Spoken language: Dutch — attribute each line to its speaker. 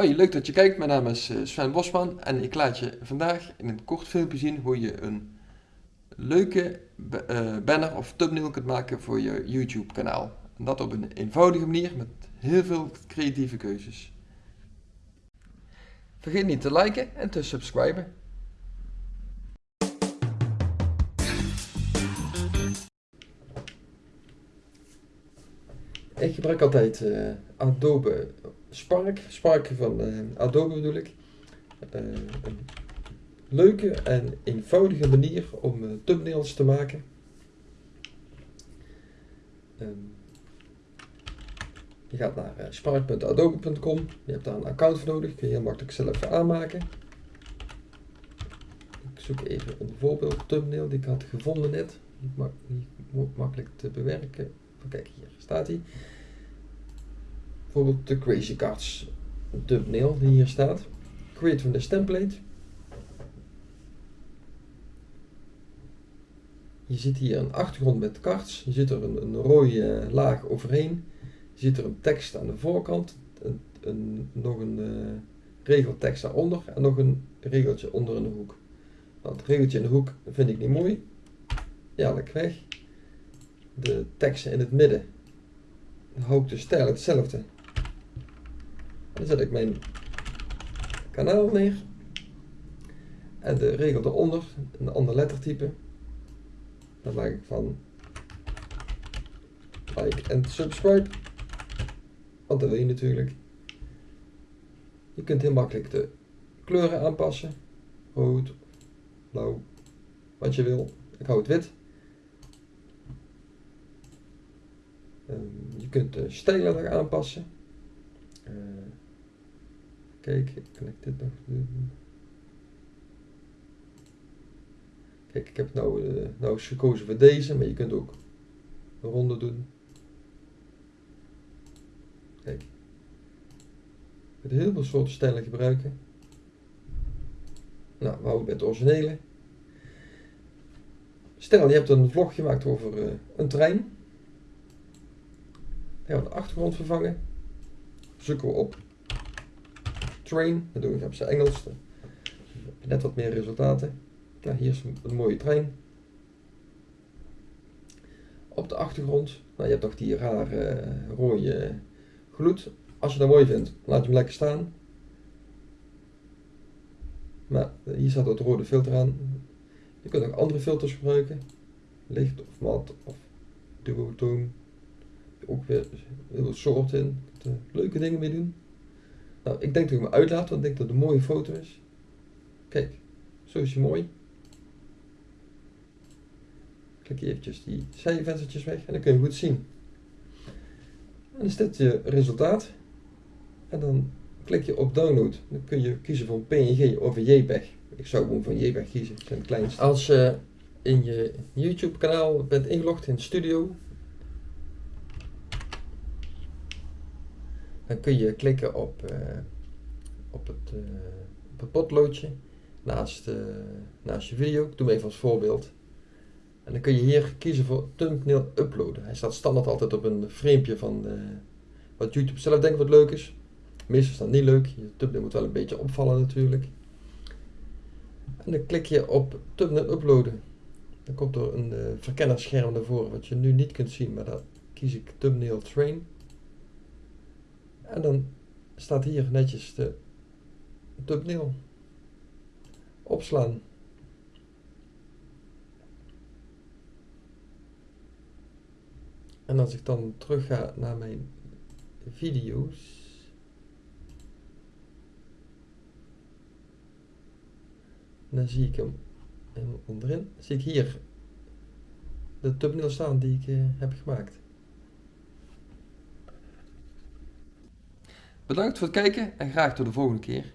Speaker 1: Hoi, leuk dat je kijkt. Mijn naam is eh, Sven Bosman en ik laat je vandaag in een kort filmpje zien hoe je een leuke eh, banner of thumbnail kunt maken voor je YouTube kanaal. En dat op een eenvoudige manier met heel veel creatieve keuzes. Vergeet niet te liken en te subscriben. Ik gebruik altijd uh, Adobe Spark, Spark van uh, Adobe bedoel ik. Uh, een leuke en eenvoudige manier om thumbnails te maken. Um, je gaat naar spark.adobe.com, je hebt daar een account voor nodig, kun je heel makkelijk zelf aanmaken. Ik zoek even een voorbeeld thumbnail die ik had gevonden net, niet, mak niet makkelijk te bewerken. Kijk, hier staat hij. Bijvoorbeeld de Crazy Cards thumbnail die hier staat. Create from this template. Je ziet hier een achtergrond met cards. Je ziet er een, rode laag overheen. Je ziet er een tekst aan de voorkant. Een, een, nog een uh, regeltekst daaronder. En nog een regeltje onder in de hoek. Nou, het regeltje in de hoek vind ik niet mooi. Ja, weg. De teksten in het midden. Dan hou ik de stijl hetzelfde. Dan zet ik mijn kanaal neer. En de regel eronder, een ander lettertype. Dan maak ik van like en subscribe. Want dat wil je natuurlijk. Je kunt heel makkelijk de kleuren aanpassen. Rood, blauw, wat je wil. Ik hou het wit. Ehm, je kunt de stijlen nog aanpassen. Kijk, kan ik dit nog doen? Kijk, ik heb nou, uh, nou gekozen voor deze, maar je kunt ook een ronde doen. Kijk. Je kunt heel veel soorten stijlen gebruiken. Nou, we houden bij het originele. Stel, je hebt een vlog gemaakt over uh, een trein. Dan gaan we de achtergrond vervangen. Zoeken we op train. Dat doe ik op zijn Engels. Net wat meer resultaten. Nou, hier is een, mooie trein. Op de achtergrond, nou, je hebt toch die rare uh, rode gloed. Als je dat mooi vindt, laat je hem lekker staan. Maar uh, hier staat het rode filter aan. Je kunt ook andere filters gebruiken. Licht of mat of duotoon. Ook weer heel soorten in. Leuke dingen mee doen. Nou, ik denk dat ik hem uitlaat, want ik denk dat het een mooie foto is. Kijk, zo is hij mooi. Klik eventjes die zijvenstertjes weg en dan kun je goed zien. En dan is dit je resultaat. En dan klik je op download. Dan kun je kiezen voor PNG of een JPEG. Ik zou gewoon van JPEG kiezen, dat zijn het kleinste. Als je in je YouTube kanaal bent ingelogd in Studio, Dan kun je klikken op, uh, op, het, op het potloodje naast, uh, naast je video. Ik doe hem even als voorbeeld. En dan kun je hier kiezen voor thumbnail uploaden. Hij staat standaard altijd op een framepje van wat YouTube zelf denkt wat leuk is. Meestal is dat niet leuk. Je thumbnail moet wel een beetje opvallen natuurlijk. En dan klik je op thumbnail uploaden. Dan komt er een verkennerscherm naar voren wat je nu niet kunt zien, maar dan kies ik thumbnail train. En dan staat hier netjes de thumbnail. Opslaan. En als ik dan terug ga naar mijn video's. Dan zie ik hem onderin. zie ik hier de thumbnail staan die ik uh, heb gemaakt. Bedankt voor het kijken en graag tot de volgende keer.